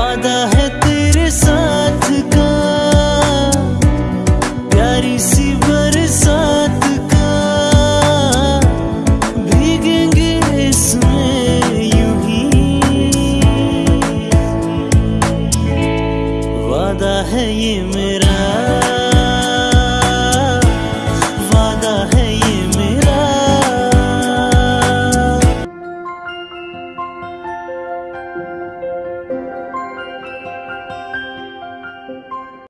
वादा है तेरे साथ का। प्यारी सी बरसात का। भीगेंगे इसमें यूँ ही। वादा है ये मेरा।